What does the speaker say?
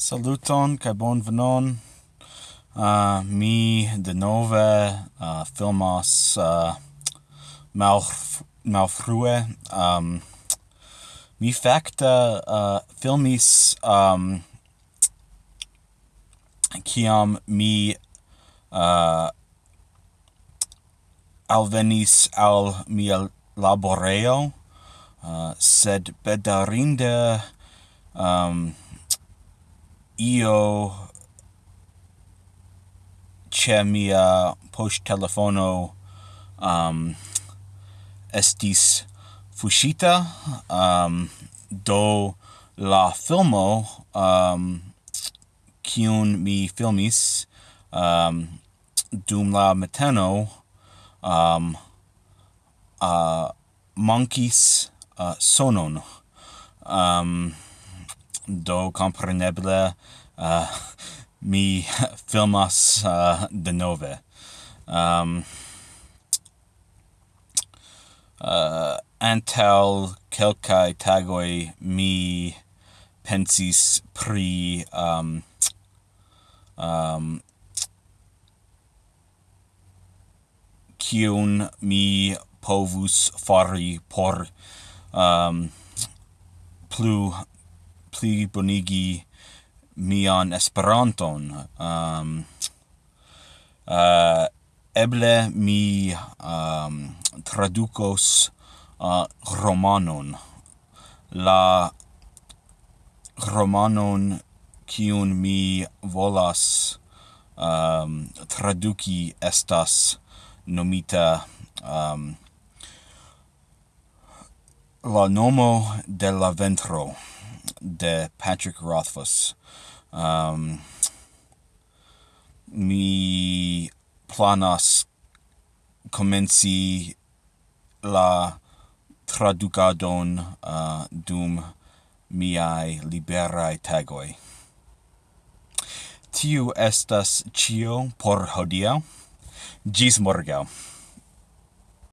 Saluton kaj bonvenon. Uh, ah, mi denove uh, filmas uh, malf malfrue. Um, mi fakte uh, filmis um, kiam mi uh, alvenis al mia laboreo, uh, sed bedarinde... Um, io che mia post telefono um, estis fushita um, do la filmo um, kiun mi filmis um, dum la mateno um, uh, monkeys uh, sonon. Um, do compreneble uh, mi filmas uh, denove. Um, uh, antel kelkai tagoi mi pensis pri um, um, kiun mi povus fari por um, plu pli bonigi mian Esperanton. Um, uh, eble mi um, traducos uh, romanon. La romanon kiun mi volas um, traduki estas nomita um, la nomo de la ventro de Patrick Rothfuss. Um, mi planas comenci la traducadon uh, dum miai liberae tagoi. Tiu estas cio por hodiau. Gis morgau.